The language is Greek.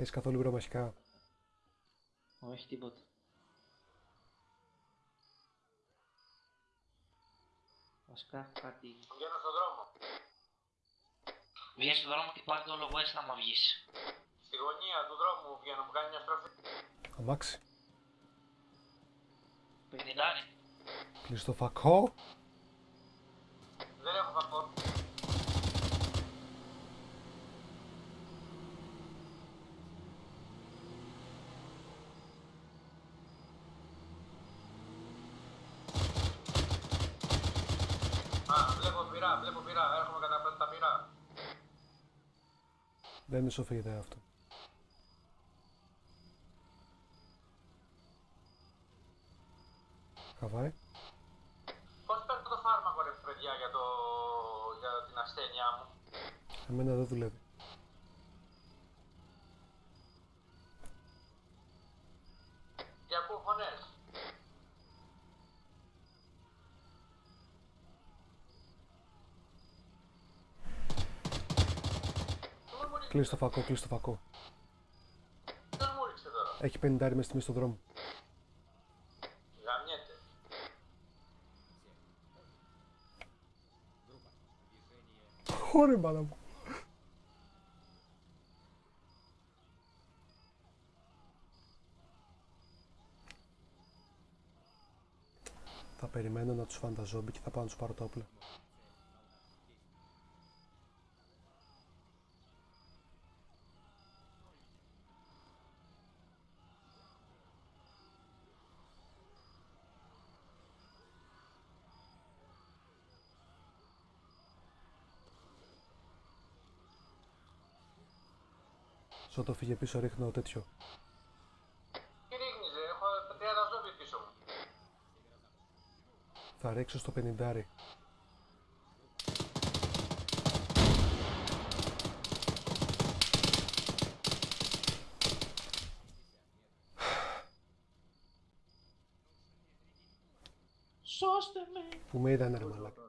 Έχεις καθόλου υγρομαχικά. Όχι τίποτα. Βασικά κάτι... Βγαίνω στον δρόμο. Βγες στον δρόμο και πάρε το όλο west άμα βγεις. Στη γωνία του δρόμου βγαίνω, μου κάνει μια στροφή. Αμάξι. Πενιντάρι. Κλείς το φακό. Δεν έχω φακό. Βλέπω πυρά, βλέπω πυρά, έρχομαι κατά τα πυρά. Δεν είναι σοφή ιδέα αυτό. Χαβάη. Πώς παίρνω το φάρμακο ρε παιδιά για, το... για την ασθένειά μου; Εμένα δεν δουλεύει. Και ακούω φωνές. Πού μου ρίξε, Κλείς το φακό, κλείς το φακό. ποιος μου ρίξε τώρα. Έχει 50 μες στη μέση στον δρόμο. Γαμιέται. Ωρε μπάλα μου. Θα περιμένω να τους φάνε τα ζόμπι και θα πάω να τους πάρω τα όπλα. Σω το φύγε πίσω ρίχνω τέτοιο. Τι ρίχνεις ρε, έχω 30 ζόμπι πίσω μου. Θα ρίξω στο 50. Σώστε με! Που με είδανε ρε μαλάκα.